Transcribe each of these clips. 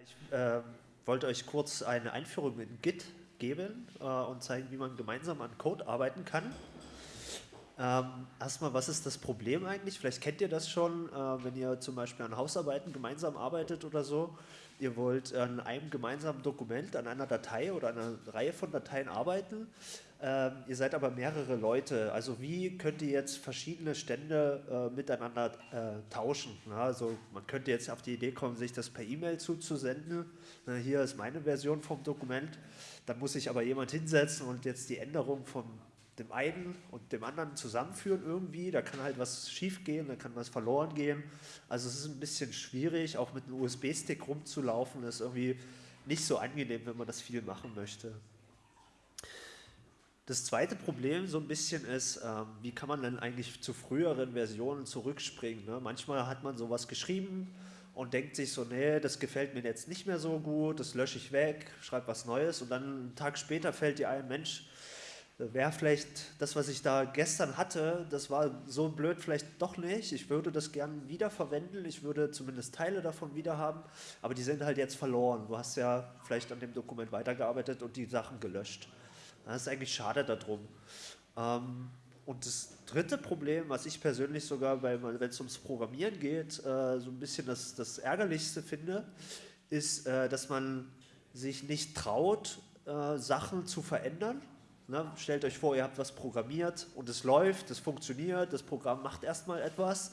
Ich äh, wollte euch kurz eine Einführung in Git geben äh, und zeigen, wie man gemeinsam an Code arbeiten kann. Ähm, erstmal, was ist das Problem eigentlich? Vielleicht kennt ihr das schon, äh, wenn ihr zum Beispiel an Hausarbeiten gemeinsam arbeitet oder so. Ihr wollt an einem gemeinsamen Dokument, an einer Datei oder einer Reihe von Dateien arbeiten. Ähm, ihr seid aber mehrere Leute. Also wie könnt ihr jetzt verschiedene Stände äh, miteinander äh, tauschen? Na, also man könnte jetzt auf die Idee kommen, sich das per E-Mail zuzusenden. Na, hier ist meine Version vom Dokument. Dann muss sich aber jemand hinsetzen und jetzt die Änderung von dem einen und dem anderen zusammenführen irgendwie. Da kann halt was schief gehen, da kann was verloren gehen. Also es ist ein bisschen schwierig, auch mit einem USB-Stick rumzulaufen. Das ist irgendwie nicht so angenehm, wenn man das viel machen möchte. Das zweite Problem so ein bisschen ist, ähm, wie kann man denn eigentlich zu früheren Versionen zurückspringen? Ne? Manchmal hat man sowas geschrieben und denkt sich so, nee, das gefällt mir jetzt nicht mehr so gut, das lösche ich weg, schreibe was Neues und dann einen Tag später fällt dir ein, Mensch, wäre vielleicht das, was ich da gestern hatte, das war so blöd vielleicht doch nicht. Ich würde das gern wiederverwenden, ich würde zumindest Teile davon wieder haben, aber die sind halt jetzt verloren. Du hast ja vielleicht an dem Dokument weitergearbeitet und die Sachen gelöscht. Das ist eigentlich schade darum. Ähm, und das dritte Problem, was ich persönlich sogar, wenn es ums Programmieren geht, äh, so ein bisschen das, das Ärgerlichste finde, ist, äh, dass man sich nicht traut, äh, Sachen zu verändern. Ne? Stellt euch vor, ihr habt was programmiert und es läuft, es funktioniert, das Programm macht erstmal etwas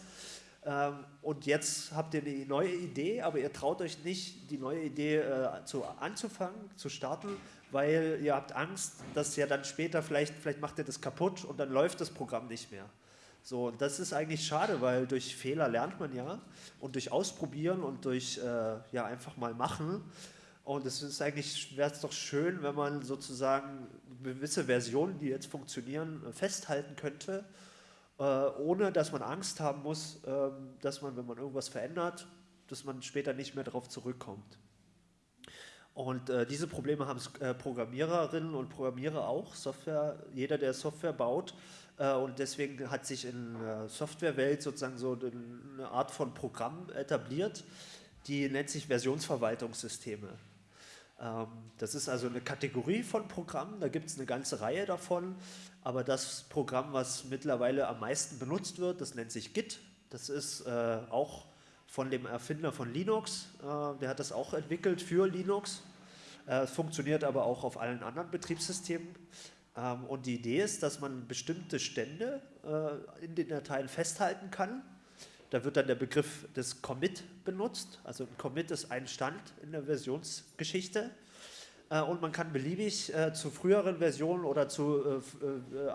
ähm, und jetzt habt ihr eine neue Idee, aber ihr traut euch nicht, die neue Idee zu, anzufangen, zu starten, weil ihr habt Angst, dass ja dann später vielleicht, vielleicht macht ihr das kaputt und dann läuft das Programm nicht mehr. So, und das ist eigentlich schade, weil durch Fehler lernt man ja und durch Ausprobieren und durch äh, ja, einfach mal machen. Und es ist eigentlich, wäre es doch schön, wenn man sozusagen gewisse Versionen, die jetzt funktionieren, festhalten könnte, äh, ohne dass man Angst haben muss, äh, dass man, wenn man irgendwas verändert, dass man später nicht mehr darauf zurückkommt. Und äh, diese Probleme haben äh, Programmiererinnen und Programmierer auch, Software, jeder, der Software baut. Äh, und deswegen hat sich in der Softwarewelt sozusagen so eine Art von Programm etabliert, die nennt sich Versionsverwaltungssysteme. Ähm, das ist also eine Kategorie von Programmen, da gibt es eine ganze Reihe davon, aber das Programm, was mittlerweile am meisten benutzt wird, das nennt sich Git. Das ist äh, auch von dem Erfinder von Linux. Äh, der hat das auch entwickelt für Linux. Äh, es funktioniert aber auch auf allen anderen Betriebssystemen. Ähm, und die Idee ist, dass man bestimmte Stände äh, in den Dateien festhalten kann. Da wird dann der Begriff des Commit benutzt. Also ein Commit ist ein Stand in der Versionsgeschichte. Und man kann beliebig zu früheren Versionen oder zu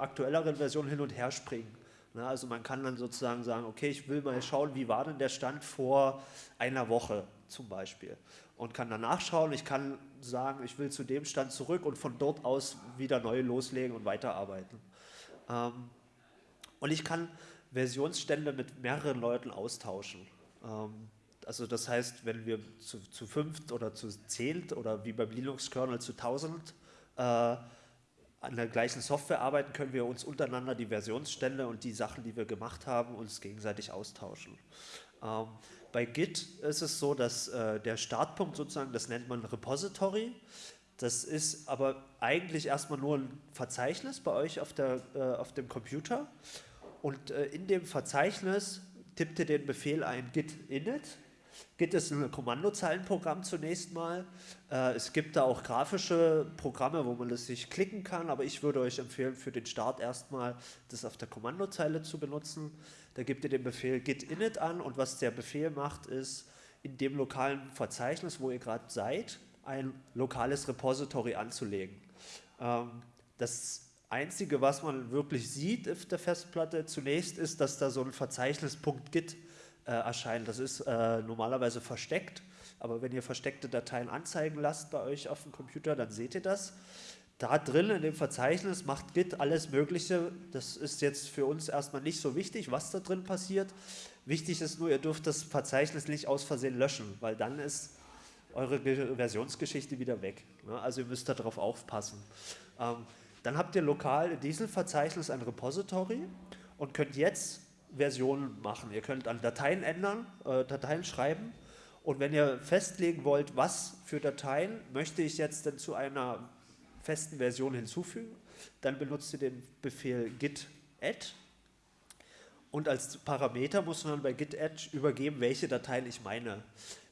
aktuelleren Versionen hin und her springen. Na, also man kann dann sozusagen sagen, okay, ich will mal schauen, wie war denn der Stand vor einer Woche zum Beispiel und kann dann nachschauen, ich kann sagen, ich will zu dem Stand zurück und von dort aus wieder neu loslegen und weiterarbeiten. Ähm, und ich kann Versionsstände mit mehreren Leuten austauschen. Ähm, also das heißt, wenn wir zu, zu fünft oder zu zehnt oder wie beim Linux-Kernel zu tausend äh, an der gleichen Software arbeiten, können wir uns untereinander die Versionsstände und die Sachen, die wir gemacht haben, uns gegenseitig austauschen. Ähm, bei Git ist es so, dass äh, der Startpunkt sozusagen, das nennt man Repository, das ist aber eigentlich erstmal nur ein Verzeichnis bei euch auf, der, äh, auf dem Computer und äh, in dem Verzeichnis tippt ihr den Befehl ein git init Git ist ein Kommandozeilenprogramm zunächst mal. Äh, es gibt da auch grafische Programme, wo man das sich klicken kann, aber ich würde euch empfehlen, für den Start erstmal das auf der Kommandozeile zu benutzen. Da gebt ihr den Befehl git init an und was der Befehl macht, ist in dem lokalen Verzeichnis, wo ihr gerade seid, ein lokales Repository anzulegen. Ähm, das Einzige, was man wirklich sieht auf der Festplatte zunächst, ist, dass da so ein Verzeichnis.git äh, erscheinen. Das ist äh, normalerweise versteckt, aber wenn ihr versteckte Dateien anzeigen lasst bei euch auf dem Computer, dann seht ihr das. Da drin in dem Verzeichnis macht Git alles Mögliche. Das ist jetzt für uns erstmal nicht so wichtig, was da drin passiert. Wichtig ist nur, ihr dürft das Verzeichnis nicht aus Versehen löschen, weil dann ist eure Versionsgeschichte wieder weg. Ne? Also ihr müsst darauf aufpassen. Dann habt ihr lokal in diesem Verzeichnis ein Repository und könnt jetzt Versionen machen. Ihr könnt an Dateien ändern, äh, Dateien schreiben Und wenn ihr festlegen wollt, was für Dateien möchte ich jetzt denn zu einer festen Version hinzufügen, dann benutzt ihr den Befehl git add und als Parameter muss man bei git add übergeben, welche Dateien ich meine.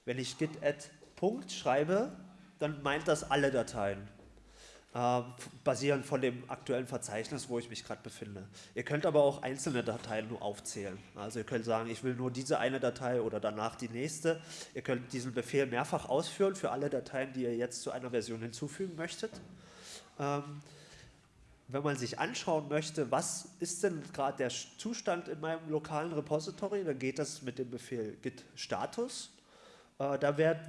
Wenn ich git add Punkt schreibe, dann meint das alle Dateien, äh, basierend von dem aktuellen Verzeichnis, wo ich mich gerade befinde. Ihr könnt aber auch einzelne Dateien nur aufzählen. Also ihr könnt sagen, ich will nur diese eine Datei oder danach die nächste. Ihr könnt diesen Befehl mehrfach ausführen für alle Dateien, die ihr jetzt zu einer Version hinzufügen möchtet. Ähm, wenn man sich anschauen möchte, was ist denn gerade der Zustand in meinem lokalen Repository, dann geht das mit dem Befehl git status. Äh, da werd,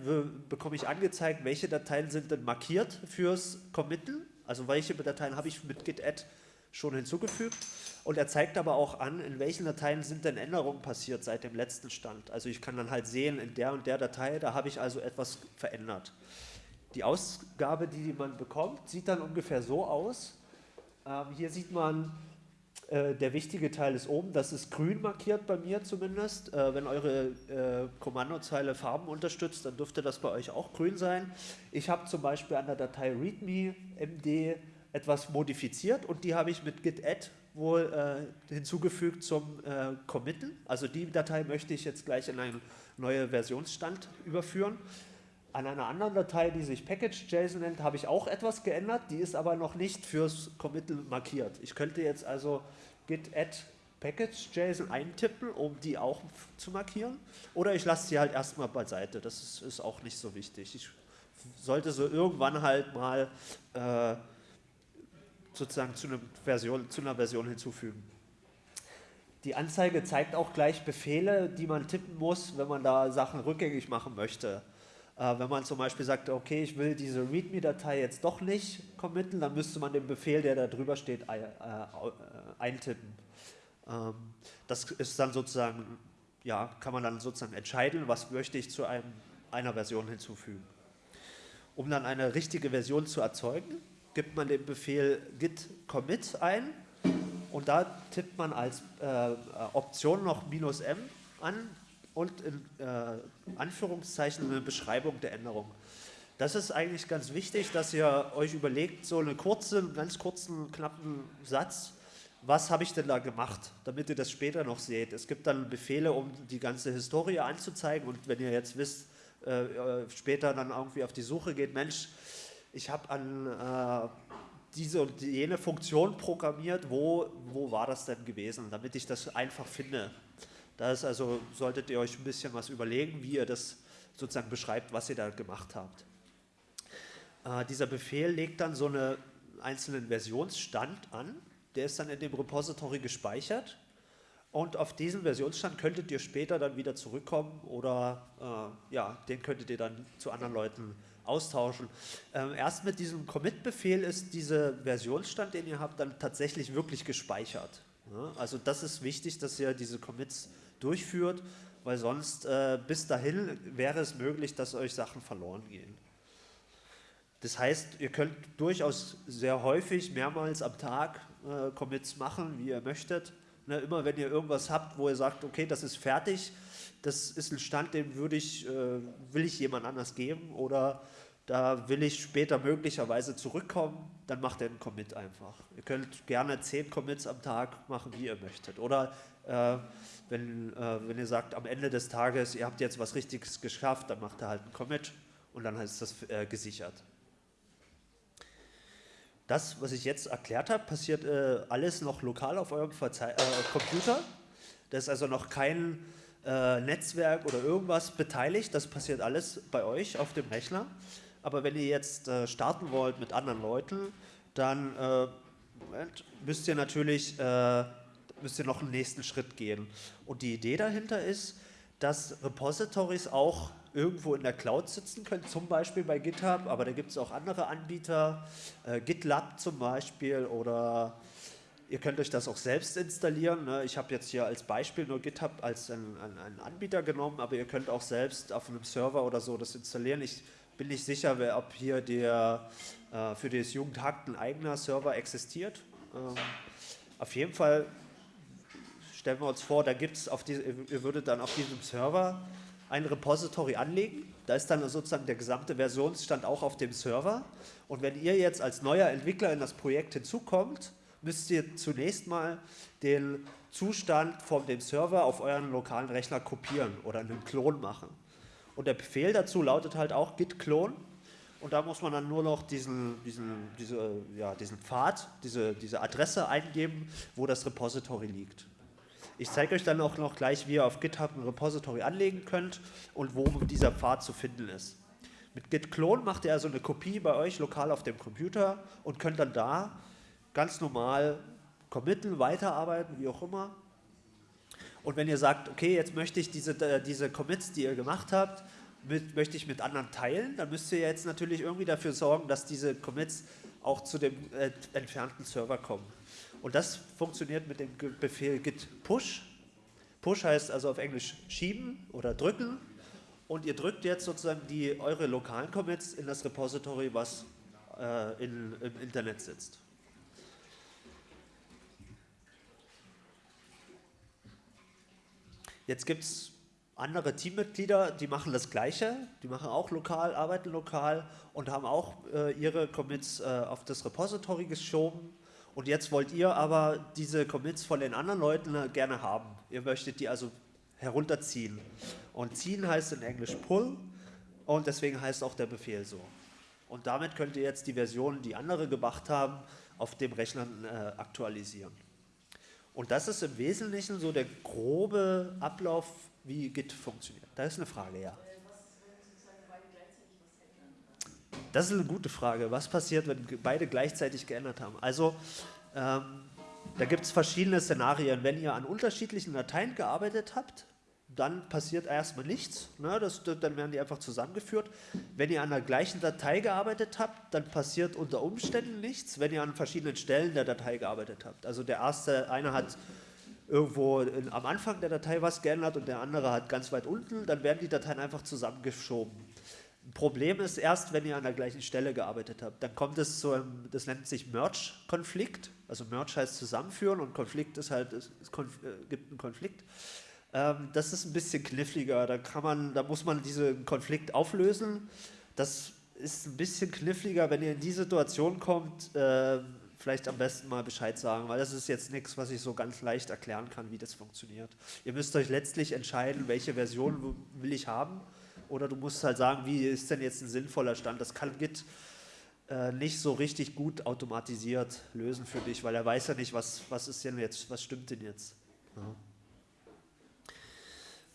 bekomme ich angezeigt, welche Dateien sind denn markiert fürs Committen, also welche Dateien habe ich mit git add schon hinzugefügt. Und er zeigt aber auch an, in welchen Dateien sind denn Änderungen passiert seit dem letzten Stand. Also ich kann dann halt sehen, in der und der Datei, da habe ich also etwas verändert. Die Ausgabe, die man bekommt, sieht dann ungefähr so aus. Ähm, hier sieht man, äh, der wichtige Teil ist oben, das ist grün markiert bei mir zumindest. Äh, wenn eure äh, Kommandozeile Farben unterstützt, dann dürfte das bei euch auch grün sein. Ich habe zum Beispiel an der Datei readme md etwas modifiziert und die habe ich mit git add wohl äh, hinzugefügt zum äh, Committen. Also die Datei möchte ich jetzt gleich in einen neuen Versionsstand überführen. An einer anderen Datei, die sich package.json nennt, habe ich auch etwas geändert, die ist aber noch nicht fürs Committal markiert. Ich könnte jetzt also git add package.json eintippen, um die auch zu markieren. Oder ich lasse sie halt erstmal beiseite, das ist, ist, auch nicht so wichtig. Ich sollte so irgendwann halt mal äh, sozusagen zu Version, zu einer Version hinzufügen. Die Anzeige zeigt auch gleich Befehle, die man tippen muss, wenn man da Sachen rückgängig machen möchte. Äh, wenn man zum Beispiel sagt, okay, ich will diese README-Datei jetzt doch nicht committen, dann müsste man den Befehl, der da drüber steht, äh, eintippen. Ähm, das ist dann sozusagen, ja, kann man dann sozusagen entscheiden, was möchte ich zu einem, einer Version hinzufügen. Um dann eine richtige Version zu erzeugen, gibt man den Befehl git commit ein und da tippt man als äh, Option noch minus "-m" an, und in äh, Anführungszeichen eine Beschreibung der Änderung. Das ist eigentlich ganz wichtig, dass ihr euch überlegt, so einen kurzen, ganz kurzen, knappen Satz, was habe ich denn da gemacht, damit ihr das später noch seht. Es gibt dann Befehle, um die ganze Historie anzuzeigen und wenn ihr jetzt wisst, äh, äh später dann irgendwie auf die Suche geht, Mensch, ich habe an äh, diese und jene Funktion programmiert, wo, wo war das denn gewesen, damit ich das einfach finde. Da also, solltet ihr euch ein bisschen was überlegen, wie ihr das sozusagen beschreibt, was ihr da gemacht habt. Äh, dieser Befehl legt dann so einen einzelnen Versionsstand an, der ist dann in dem Repository gespeichert und auf diesen Versionsstand könntet ihr später dann wieder zurückkommen oder äh, ja, den könntet ihr dann zu anderen Leuten austauschen. Ähm, erst mit diesem Commit-Befehl ist dieser Versionsstand, den ihr habt, dann tatsächlich wirklich gespeichert. Ja, also das ist wichtig, dass ihr diese Commits durchführt, weil sonst äh, bis dahin wäre es möglich, dass euch Sachen verloren gehen. Das heißt, ihr könnt durchaus sehr häufig, mehrmals am Tag äh, Commits machen, wie ihr möchtet. Ne, immer wenn ihr irgendwas habt, wo ihr sagt, okay, das ist fertig, das ist ein Stand, den würde ich, äh, will ich jemand anders geben oder da will ich später möglicherweise zurückkommen, dann macht ihr einen Commit einfach. Ihr könnt gerne zehn Commits am Tag machen, wie ihr möchtet. Oder äh, wenn, äh, wenn ihr sagt, am Ende des Tages, ihr habt jetzt was Richtiges geschafft, dann macht ihr halt einen Commit und dann ist das äh, gesichert. Das, was ich jetzt erklärt habe, passiert äh, alles noch lokal auf eurem Verzei äh, Computer. Da ist also noch kein äh, Netzwerk oder irgendwas beteiligt, das passiert alles bei euch auf dem Rechner. Aber wenn ihr jetzt äh, starten wollt mit anderen Leuten, dann Moment, müsst ihr natürlich müsst ihr noch einen nächsten Schritt gehen. Und die Idee dahinter ist, dass Repositories auch irgendwo in der Cloud sitzen können, zum Beispiel bei GitHub, aber da gibt es auch andere Anbieter, äh, GitLab zum Beispiel oder ihr könnt euch das auch selbst installieren. Ne? Ich habe jetzt hier als Beispiel nur GitHub als einen, einen Anbieter genommen, aber ihr könnt auch selbst auf einem Server oder so das installieren. Ich bin nicht sicher, ob hier der, äh, für das Jugendhakt ein eigener Server existiert. Ähm, auf jeden Fall stellen wir uns vor, da gibt es, ihr würdet dann auf diesem Server ein Repository anlegen. Da ist dann sozusagen der gesamte Versionsstand auch auf dem Server. Und wenn ihr jetzt als neuer Entwickler in das Projekt hinzukommt, müsst ihr zunächst mal den Zustand von dem Server auf euren lokalen Rechner kopieren oder einen Klon machen. Und der Befehl dazu lautet halt auch git clone und da muss man dann nur noch diesen, diesen, diese, ja, diesen Pfad, diese, diese Adresse eingeben, wo das Repository liegt. Ich zeige euch dann auch noch gleich, wie ihr auf GitHub ein Repository anlegen könnt und wo dieser Pfad zu finden ist. Mit git clone macht ihr also eine Kopie bei euch lokal auf dem Computer und könnt dann da ganz normal committen, weiterarbeiten, wie auch immer. Und wenn ihr sagt, okay, jetzt möchte ich diese, äh, diese Commits, die ihr gemacht habt, mit, möchte ich mit anderen teilen, dann müsst ihr jetzt natürlich irgendwie dafür sorgen, dass diese Commits auch zu dem äh, entfernten Server kommen. Und das funktioniert mit dem Befehl git push. Push heißt also auf Englisch schieben oder drücken. Und ihr drückt jetzt sozusagen die, eure lokalen Commits in das Repository, was äh, in, im Internet sitzt. Jetzt gibt es andere Teammitglieder, die machen das Gleiche, die machen auch lokal, arbeiten lokal und haben auch äh, ihre Commits äh, auf das Repository geschoben. Und jetzt wollt ihr aber diese Commits von den anderen Leuten äh, gerne haben. Ihr möchtet die also herunterziehen. Und ziehen heißt in Englisch pull und deswegen heißt auch der Befehl so. Und damit könnt ihr jetzt die Versionen, die andere gemacht haben, auf dem Rechner äh, aktualisieren. Und das ist im Wesentlichen so der grobe Ablauf wie Git funktioniert. Da ist eine Frage, ja. Das ist eine gute Frage. Was passiert, wenn beide gleichzeitig geändert haben? Also, ähm, da gibt es verschiedene Szenarien. Wenn ihr an unterschiedlichen Dateien gearbeitet habt, dann passiert erstmal nichts. Ne? Das, dann werden die einfach zusammengeführt. Wenn ihr an der gleichen Datei gearbeitet habt, dann passiert unter Umständen nichts, wenn ihr an verschiedenen Stellen der Datei gearbeitet habt. Also der erste, einer hat irgendwo in, am Anfang der Datei was geändert und der andere hat ganz weit unten, dann werden die Dateien einfach zusammengeschoben. Problem ist erst, wenn ihr an der gleichen Stelle gearbeitet habt. Dann kommt es zu einem, das nennt sich Merge-Konflikt. Also Merge heißt zusammenführen und Konflikt ist halt, es, es konf, äh, gibt einen Konflikt. Ähm, das ist ein bisschen kniffliger. Da, kann man, da muss man diesen Konflikt auflösen. Das ist ein bisschen kniffliger, wenn ihr in die Situation kommt, äh, vielleicht am besten mal Bescheid sagen, weil das ist jetzt nichts, was ich so ganz leicht erklären kann, wie das funktioniert. Ihr müsst euch letztlich entscheiden, welche Version will ich haben oder du musst halt sagen, wie ist denn jetzt ein sinnvoller Stand. Das kann Git äh, nicht so richtig gut automatisiert lösen für dich, weil er weiß ja nicht, was, was ist denn jetzt, was stimmt denn jetzt. Ja.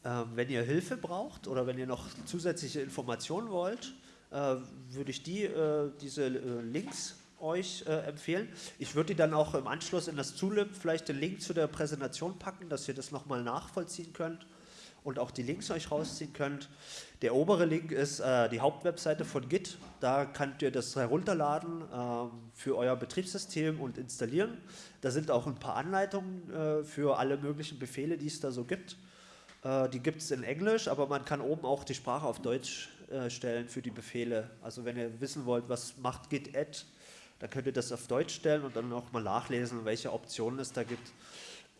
Ähm, wenn ihr Hilfe braucht oder wenn ihr noch zusätzliche Informationen wollt, äh, würde ich die, äh, diese äh, Links euch äh, empfehlen. Ich würde die dann auch im Anschluss in das Zulip vielleicht den Link zu der Präsentation packen, dass ihr das nochmal nachvollziehen könnt und auch die Links euch rausziehen könnt. Der obere Link ist äh, die Hauptwebseite von Git. Da könnt ihr das herunterladen äh, für euer Betriebssystem und installieren. Da sind auch ein paar Anleitungen äh, für alle möglichen Befehle, die es da so gibt. Äh, die gibt es in Englisch, aber man kann oben auch die Sprache auf Deutsch äh, stellen für die Befehle. Also wenn ihr wissen wollt, was macht Git add, dann könnt ihr das auf Deutsch stellen und dann auch mal nachlesen, welche Optionen es da gibt.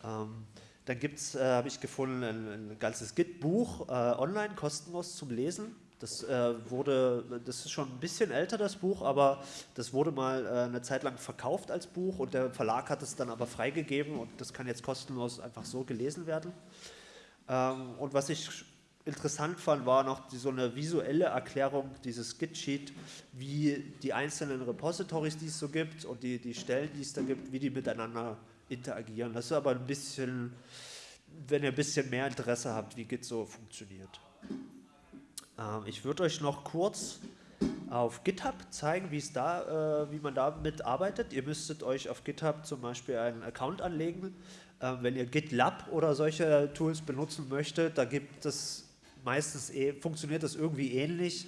Ähm, dann gibt es, äh, habe ich gefunden, ein, ganzes Git-Buch online, kostenlos zum Lesen. Das wurde, das ist schon ein bisschen älter, das Buch, aber das wurde mal eine Zeit lang verkauft als Buch und der Verlag hat es dann aber freigegeben und das kann jetzt kostenlos einfach so gelesen werden. Ähm, und was ich interessant fand, war noch die, so eine visuelle Erklärung dieses Git-Sheet, wie die einzelnen Repositories, die es so gibt und die, die Stellen, die es da gibt, wie die miteinander interagieren. Das ist aber ein bisschen, wenn ihr ein bisschen mehr Interesse habt, wie Git so funktioniert. Ähm, ich würde euch noch kurz auf GitHub zeigen, wie es da, äh, wie man damit arbeitet. Ihr müsstet euch auf GitHub zum Beispiel einen Account anlegen. Ähm, wenn ihr GitLab oder solche Tools benutzen möchtet, da gibt es meistens eh, funktioniert das irgendwie ähnlich.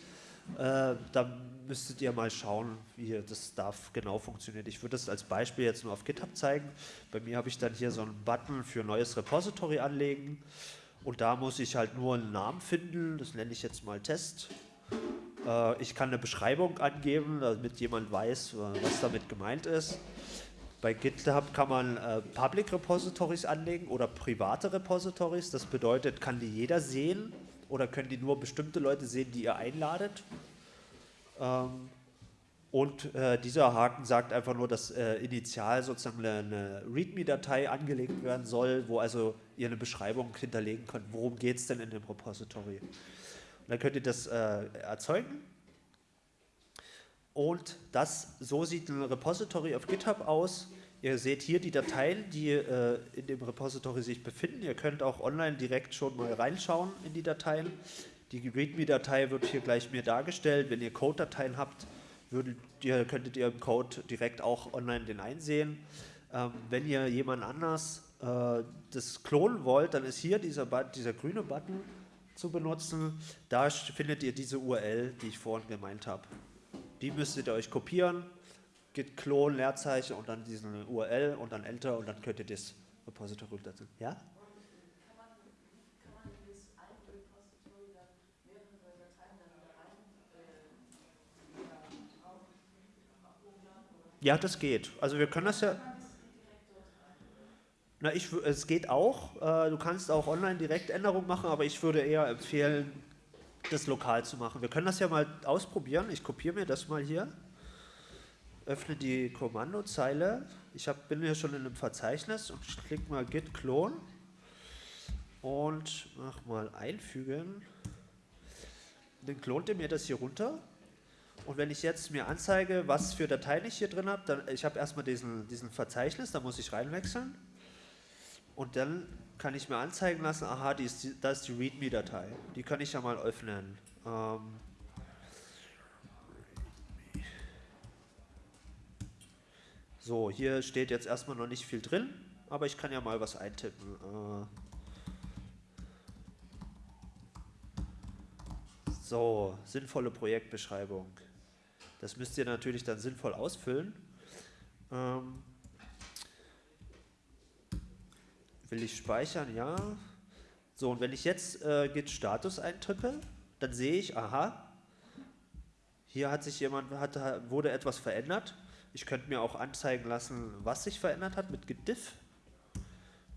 Äh, da müsstet ihr mal schauen, wie das da genau funktioniert. Ich würde das als Beispiel jetzt nur auf GitHub zeigen. Bei mir habe ich dann hier so einen Button für neues Repository anlegen und da muss ich halt nur einen Namen finden, das nenne ich jetzt mal Test. Äh, ich kann eine Beschreibung angeben, damit jemand weiß, äh, was damit gemeint ist. Bei GitHub kann man äh, Public Repositories anlegen oder private Repositories. Das bedeutet, kann die jeder sehen oder können die nur bestimmte Leute sehen, die ihr einladet. Ähm, und äh, dieser Haken sagt einfach nur, dass äh, initial sozusagen eine, README-Datei angelegt werden soll, wo also ihr eine Beschreibung hinterlegen könnt, worum geht es denn in dem Repository. Und dann könnt ihr das äh, erzeugen. Und das, so sieht ein Repository auf GitHub aus. Ihr seht hier die Dateien, die äh, in dem Repository sich befinden. Ihr könnt auch online direkt schon mal reinschauen in die Dateien. Die README-Datei wird hier gleich mir dargestellt. Wenn ihr Code-Dateien habt, würdet ihr, könntet ihr im Code direkt auch online den einsehen. Ähm, wenn ihr jemand anders äh, das klonen wollt, dann ist hier dieser, dieser grüne Button zu benutzen. Da findet ihr diese URL, die ich vorhin gemeint habe. Die müsstet ihr euch kopieren, git clone, Leerzeichen und dann diesen URL und dann Enter und dann könnt ihr das Repository dazu. Ja? Ja, das geht. Also wir können das ja... Na, ich, es geht auch. Äh, du kannst auch online direkt Änderungen machen, aber ich würde eher empfehlen, das lokal zu machen. Wir können das ja mal ausprobieren. Ich kopiere mir das mal hier. Öffne die Kommandozeile. Ich hab, bin hier schon in einem Verzeichnis und klicke mal git clone und mach mal einfügen. Dann klont er mir das hier runter. Und wenn ich jetzt mir anzeige, was für Dateien ich hier drin habe, dann ich habe erstmal diesen, diesen Verzeichnis, da muss ich reinwechseln. Und dann kann ich mir anzeigen lassen, aha, die ist, das ist die README-Datei. Die kann ich ja mal öffnen. Ähm so, hier steht jetzt erstmal noch nicht viel drin, aber ich kann ja mal was eintippen. Äh so, sinnvolle Projektbeschreibung. Das müsst ihr natürlich dann sinnvoll ausfüllen. Ähm, will ich speichern? Ja. So, und wenn ich jetzt äh, Git Status eintippe, dann sehe ich, aha, hier hat sich jemand, hat, wurde etwas verändert. Ich könnte mir auch anzeigen lassen, was sich verändert hat mit Git Diff.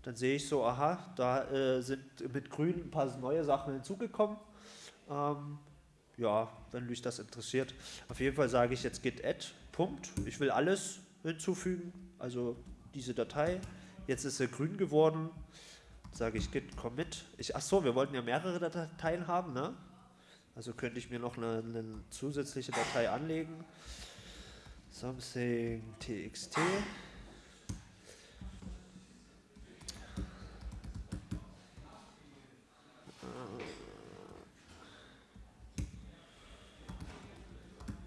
Dann sehe ich so, aha, da äh, sind mit grün ein paar neue Sachen hinzugekommen. Ähm, ja, wenn mich das interessiert. Auf jeden Fall sage ich jetzt git add, Punkt. Ich will alles hinzufügen, also diese Datei. Jetzt ist sie grün geworden. Sage ich git commit. Ich, ach so, wir wollten ja mehrere Dateien haben, ne? Also könnte ich mir noch eine, eine zusätzliche Datei anlegen. Something txt.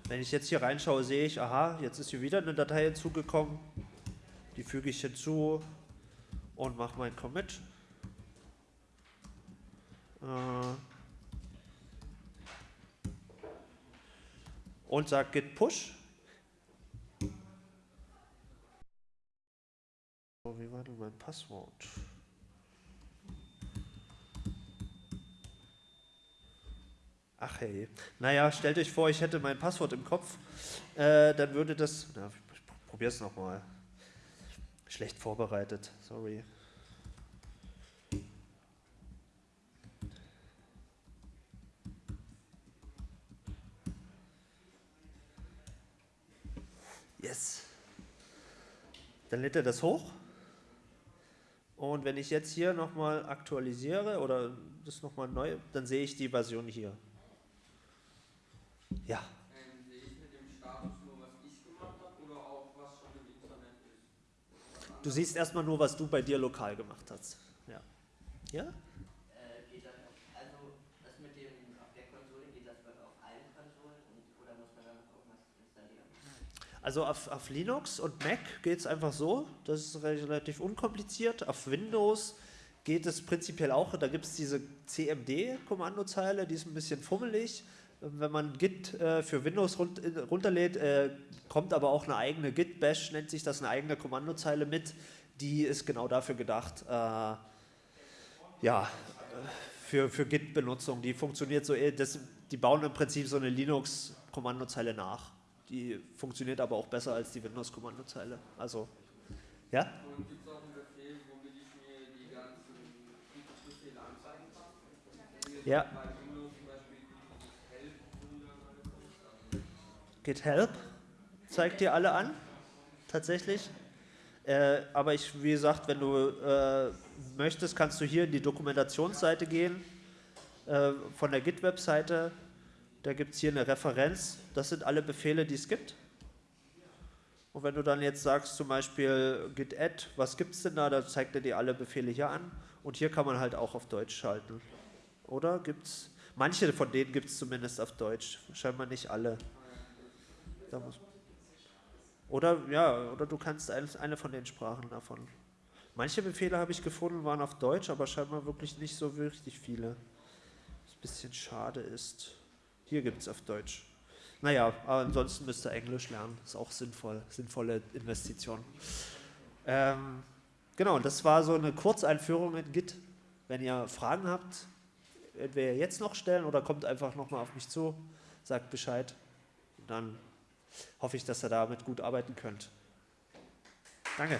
Wenn ich jetzt hier reinschaue, sehe ich, aha, jetzt ist hier wieder eine Datei hinzugekommen. Die füge ich hinzu und mache meinen Commit. Äh, und sage git push. wie war denn mein Passwort? Ach hey. Naja, stellt euch vor, ich hätte mein Passwort im Kopf. Äh, dann würde das. Na, ich probier's nochmal. Schlecht vorbereitet, sorry. Yes. Dann lädt er das hoch. Und wenn ich jetzt hier nochmal aktualisiere oder das nochmal neu, dann sehe ich die Version hier. Ja. Ähm, sehe ich mit dem Status nur, was ich gemacht habe oder auch was schon im Internet ist? Du siehst erstmal nur, was du bei dir lokal gemacht hast. Ja? Ja? Äh, also? Also auf, auf Linux und Mac geht es einfach so, das ist relativ unkompliziert. Auf Windows geht es prinzipiell auch, da gibt es diese CMD-Kommandozeile, die ist ein bisschen fummelig wenn man Git äh, für Windows run äh, runterlädt, äh, kommt aber auch eine eigene Git-Bash, nennt sich das, eine eigene Kommandozeile mit, die ist genau dafür gedacht, äh, ja, für, für Git-Benutzung. Die funktioniert so, das, die bauen im Prinzip so eine Linux-Kommandozeile nach. Die funktioniert aber auch besser als die Windows-Kommandozeile. Also, ja? Und gibt es auch einen Befehl, womit ich mir die ganzen Befehle anzeigen kann? Ja. bei Windows zum Beispiel dieses Help-Wunderseite. Git Help zeigt dir alle an, tatsächlich. Äh, aber ich, wie gesagt, wenn du äh, möchtest, kannst du hier in die Dokumentationsseite gehen äh, von der Git-Webseite. Da gibt es hier eine Referenz. Das sind alle Befehle, die es gibt. Und wenn du dann jetzt sagst, zum Beispiel git add, was gibt es denn da, dann zeigt er dir alle Befehle hier an. Und hier kann man halt auch auf Deutsch schalten. Oder gibt's? Manche von denen gibt es zumindest auf Deutsch. Scheinbar nicht alle. Da muss, oder ja, oder du kannst eine von den Sprachen davon. Manche Befehle habe ich gefunden, waren auf Deutsch, aber scheinbar wirklich nicht so richtig viele. Was ein bisschen schade ist. Hier gibt es auf Deutsch. Naja, aber ansonsten müsst ihr Englisch lernen. Ist auch sinnvoll, sinnvolle Investition. Ähm, genau, das war so eine Kurzeinführung in Git. Wenn ihr Fragen habt, entweder jetzt noch stellen oder kommt einfach nochmal auf mich zu, sagt Bescheid. Und dann hoffe ich, dass ihr damit gut arbeiten könnt. Danke.